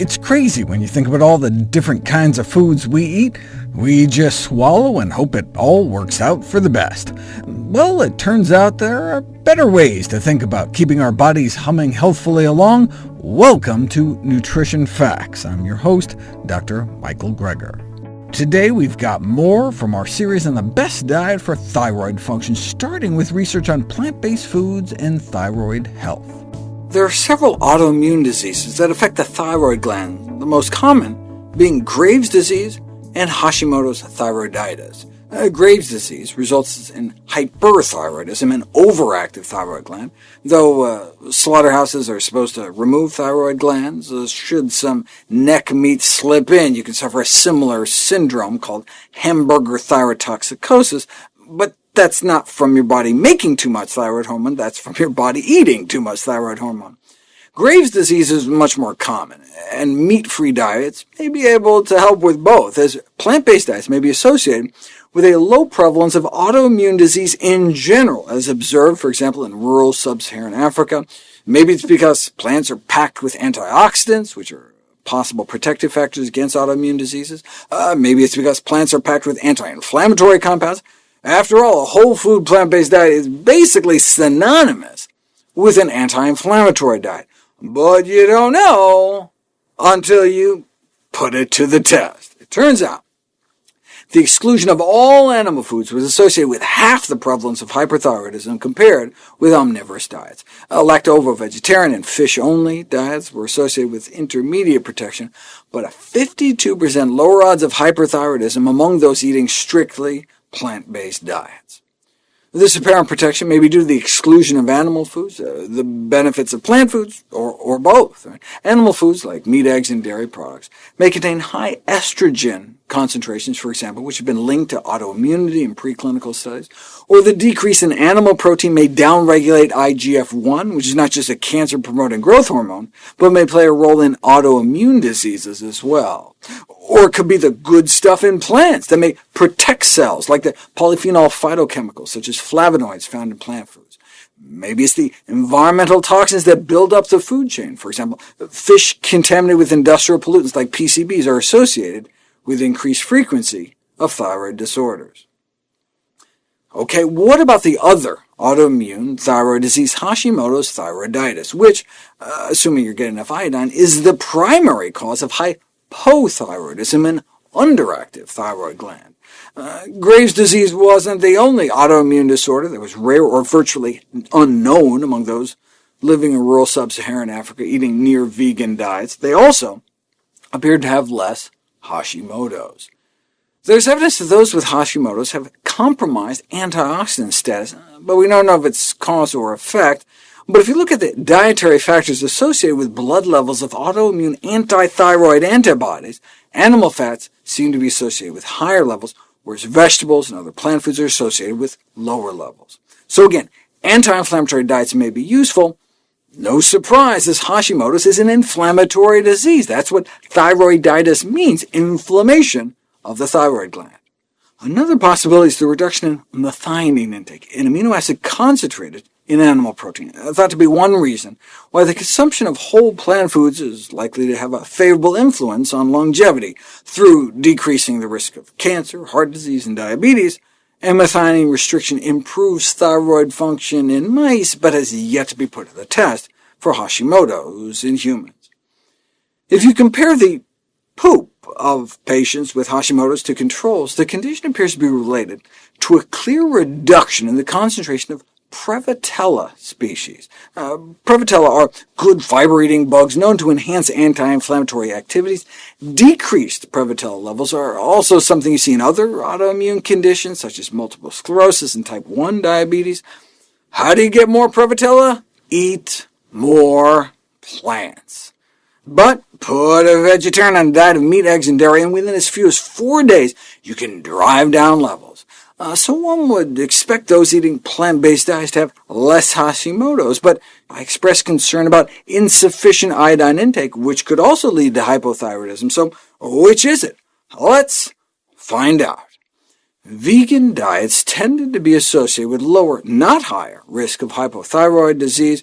It's crazy when you think about all the different kinds of foods we eat. We just swallow and hope it all works out for the best. Well, it turns out there are better ways to think about keeping our bodies humming healthfully along. Welcome to Nutrition Facts. I'm your host, Dr. Michael Greger. Today we've got more from our series on the best diet for thyroid function, starting with research on plant-based foods and thyroid health. There are several autoimmune diseases that affect the thyroid gland, the most common being Graves' disease and Hashimoto's thyroiditis. Uh, Graves' disease results in hyperthyroidism, an overactive thyroid gland. Though uh, slaughterhouses are supposed to remove thyroid glands, uh, should some neck meat slip in, you can suffer a similar syndrome called hamburger thyrotoxicosis, but that's not from your body making too much thyroid hormone, that's from your body eating too much thyroid hormone. Graves' disease is much more common, and meat-free diets may be able to help with both, as plant-based diets may be associated with a low prevalence of autoimmune disease in general, as observed, for example, in rural sub-Saharan Africa. Maybe it's because plants are packed with antioxidants, which are possible protective factors against autoimmune diseases. Uh, maybe it's because plants are packed with anti-inflammatory compounds, after all, a whole food plant-based diet is basically synonymous with an anti-inflammatory diet, but you don't know until you put it to the test. It turns out the exclusion of all animal foods was associated with half the prevalence of hyperthyroidism compared with omnivorous diets. Uh, Lacto-ovo-vegetarian and fish-only diets were associated with intermediate protection, but a 52% lower odds of hyperthyroidism among those eating strictly plant-based diets. This apparent protection may be due to the exclusion of animal foods, uh, the benefits of plant foods, or, or both. Animal foods, like meat, eggs, and dairy products, may contain high estrogen concentrations, for example, which have been linked to autoimmunity in preclinical studies, or the decrease in animal protein may downregulate IGF-1, which is not just a cancer-promoting growth hormone, but may play a role in autoimmune diseases as well. Or it could be the good stuff in plants that may protect cells, like the polyphenol phytochemicals, such as flavonoids found in plant foods. Maybe it's the environmental toxins that build up the food chain. For example, fish contaminated with industrial pollutants like PCBs are associated with increased frequency of thyroid disorders. OK, what about the other autoimmune thyroid disease, Hashimoto's thyroiditis, which, uh, assuming you're getting enough iodine, is the primary cause of hypothyroidism, and underactive thyroid gland. Uh, Graves' disease wasn't the only autoimmune disorder that was rare or virtually unknown among those living in rural sub-Saharan Africa eating near-vegan diets. They also appeared to have less Hashimoto's. There's evidence that those with Hashimoto's have compromised antioxidant status, but we don't know if it's cause or effect. But if you look at the dietary factors associated with blood levels of autoimmune anti-thyroid antibodies, animal fats seem to be associated with higher levels, whereas vegetables and other plant foods are associated with lower levels. So again, anti-inflammatory diets may be useful, no surprise, this Hashimoto's is an inflammatory disease. That's what thyroiditis means, inflammation of the thyroid gland. Another possibility is the reduction in methionine intake, an amino acid concentrated in animal protein, thought to be one reason why the consumption of whole plant foods is likely to have a favorable influence on longevity through decreasing the risk of cancer, heart disease, and diabetes, methionine restriction improves thyroid function in mice, but has yet to be put to the test for Hashimoto's in humans. If you compare the poop of patients with Hashimoto's to controls, the condition appears to be related to a clear reduction in the concentration of Prevotella species. Uh, Prevotella are good fiber-eating bugs known to enhance anti-inflammatory activities. Decreased Prevotella levels are also something you see in other autoimmune conditions, such as multiple sclerosis and type 1 diabetes. How do you get more Prevotella? Eat more plants. But put a vegetarian on a diet of meat, eggs, and dairy, and within as few as four days you can drive down levels. Uh, so one would expect those eating plant-based diets to have less Hashimoto's, but I express concern about insufficient iodine intake, which could also lead to hypothyroidism. So which is it? Let's find out. Vegan diets tended to be associated with lower, not higher, risk of hypothyroid disease,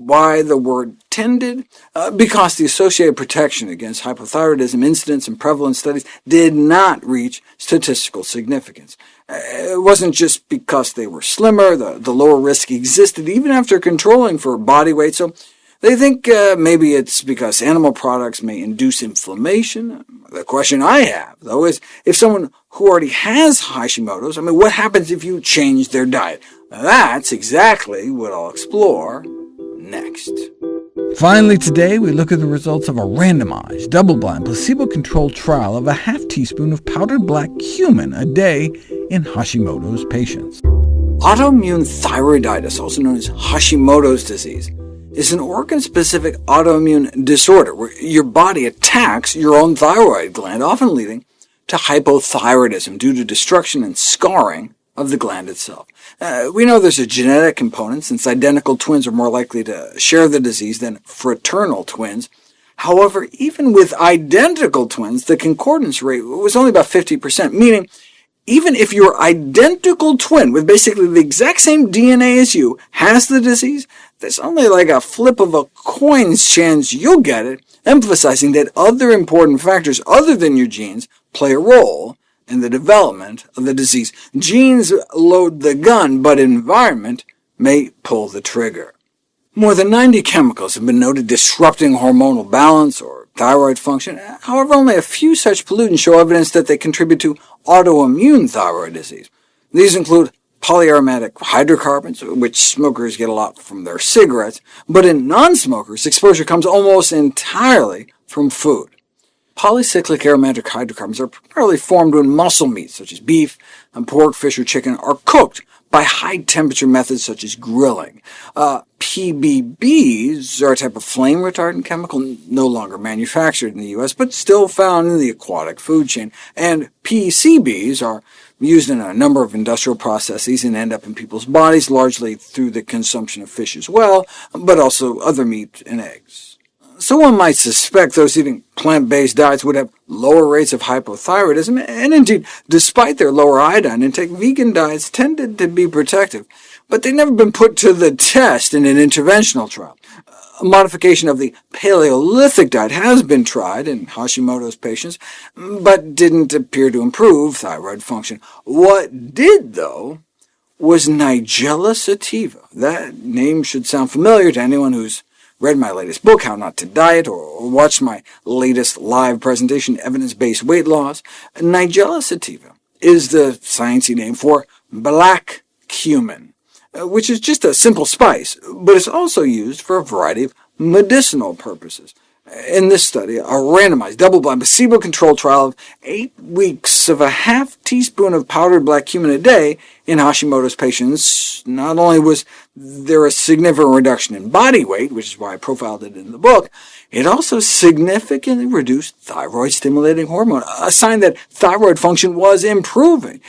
Why the word tended? Uh, because the associated protection against hypothyroidism incidence and prevalence studies did not reach statistical significance. Uh, it wasn't just because they were slimmer, the, the lower risk existed even after controlling for body weight, so they think uh, maybe it's because animal products may induce inflammation. The question I have, though, is if someone who already has Hashimoto's, I mean, what happens if you change their diet? That's exactly what I'll explore next. Finally today, we look at the results of a randomized, double-blind, placebo-controlled trial of a half teaspoon of powdered black cumin a day in Hashimoto's patients. Autoimmune thyroiditis, also known as Hashimoto's disease, is an organ-specific autoimmune disorder where your body attacks your own thyroid gland, often leading to hypothyroidism due to destruction and scarring of the gland itself. Uh, we know there's a genetic component, since identical twins are more likely to share the disease than fraternal twins. However, even with identical twins, the concordance rate was only about 50%, meaning even if your identical twin with basically the exact same DNA as you has the disease, there's only like a flip of a coin's chance you'll get it, emphasizing that other important factors other than your genes play a role in the development of the disease. Genes load the gun, but environment may pull the trigger. More than 90 chemicals have been noted disrupting hormonal balance or thyroid function. However, only a few such pollutants show evidence that they contribute to autoimmune thyroid disease. These include polyaromatic hydrocarbons, which smokers get a lot from their cigarettes, but in non-smokers, exposure comes almost entirely from food. Polycyclic aromatic hydrocarbons are primarily formed when muscle meats, such as beef, and pork, fish, or chicken, are cooked by high-temperature methods such as grilling. Uh, PBBs are a type of flame-retardant chemical no longer manufactured in the U.S., but still found in the aquatic food chain, and PCBs are used in a number of industrial processes and end up in people's bodies, largely through the consumption of fish as well, but also other meat and eggs. So one might suspect those eating plant-based diets would have lower rates of hypothyroidism, and indeed, despite their lower iodine intake, vegan diets tended to be protective, but they've never been put to the test in an interventional trial. A modification of the Paleolithic diet has been tried in Hashimoto's patients, but didn't appear to improve thyroid function. What did, though, was Nigella sativa. That name should sound familiar to anyone who's read my latest book, How Not to Diet, or watched my latest live presentation, Evidence-Based Weight Loss, Nigella sativa is the sciencey name for black cumin, uh, which is just a simple spice, but it's also used for a variety of medicinal purposes. In this study, a randomized, double-blind, placebo-controlled trial of eight weeks of a half teaspoon of powdered black cumin a day in Hashimoto's patients, not only was there a significant reduction in body weight, which is why I profiled it in the book, it also significantly reduced thyroid-stimulating hormone, a sign that thyroid function was improving,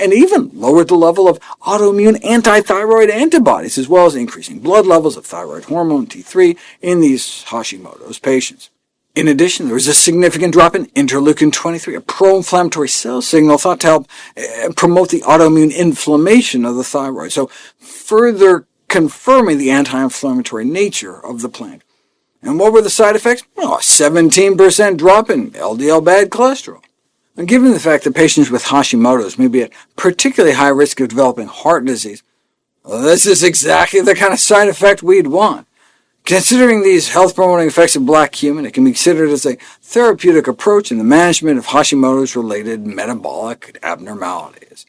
and even lowered the level of autoimmune anti-thyroid antibodies, as well as increasing blood levels of thyroid hormone T3 in these Hashimoto's patients. In addition, there was a significant drop in interleukin-23, a pro-inflammatory cell signal thought to help uh, promote the autoimmune inflammation of the thyroid, so further confirming the anti-inflammatory nature of the plant. And what were the side effects? Well, a 17% drop in LDL bad cholesterol. And given the fact that patients with Hashimoto's may be at particularly high risk of developing heart disease, well, this is exactly the kind of side effect we'd want. Considering these health-promoting effects of black cumin, it can be considered as a therapeutic approach in the management of Hashimoto's related metabolic abnormalities.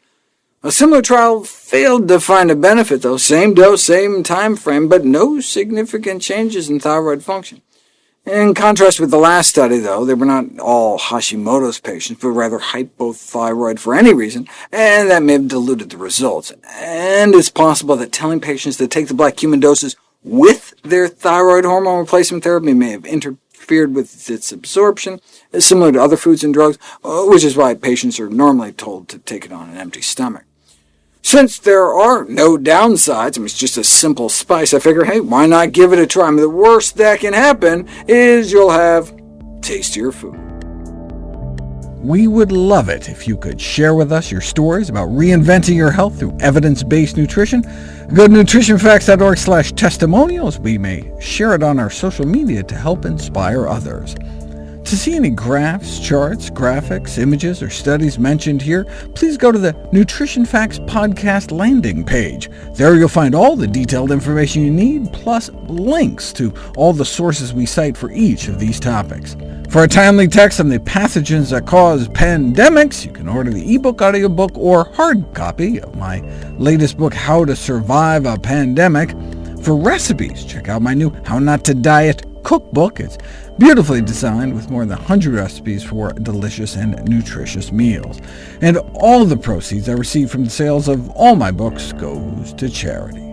A similar trial failed to find a benefit, though, same dose, same time frame, but no significant changes in thyroid function. In contrast with the last study, though, they were not all Hashimoto's patients, but rather hypothyroid for any reason, and that may have diluted the results. And it's possible that telling patients to take the black cumin doses with their thyroid hormone replacement therapy may have interfered with its absorption, similar to other foods and drugs, uh, which is why patients are normally told to take it on an empty stomach. Since there are no downsides, I mean, it's just a simple spice, I figure, hey, why not give it a try? I mean, the worst that can happen is you'll have tastier food. We would love it if you could share with us your stories about reinventing your health through evidence-based nutrition. Go to nutritionfacts.org slash testimonials. We may share it on our social media to help inspire others. To see any graphs, charts, graphics, images, or studies mentioned here, please go to the Nutrition Facts podcast landing page. There you'll find all the detailed information you need, plus links to all the sources we cite for each of these topics. For a timely text on the pathogens that cause pandemics, you can order the ebook, audiobook, or hard copy of my latest book, How to Survive a Pandemic. For recipes, check out my new How Not to Diet cookbook. It's beautifully designed with more than 100 recipes for delicious and nutritious meals. And all the proceeds I receive from the sales of all my books goes to charity.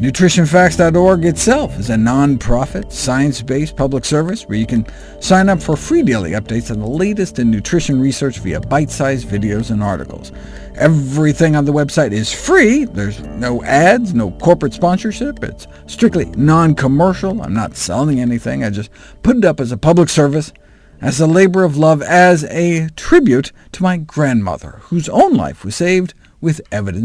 NutritionFacts.org itself is a non-profit, science-based public service where you can sign up for free daily updates on the latest in nutrition research via bite-sized videos and articles. Everything on the website is free. There's no ads, no corporate sponsorship. It's strictly non-commercial. I'm not selling anything. I just put it up as a public service, as a labor of love, as a tribute to my grandmother, whose own life was saved with evidence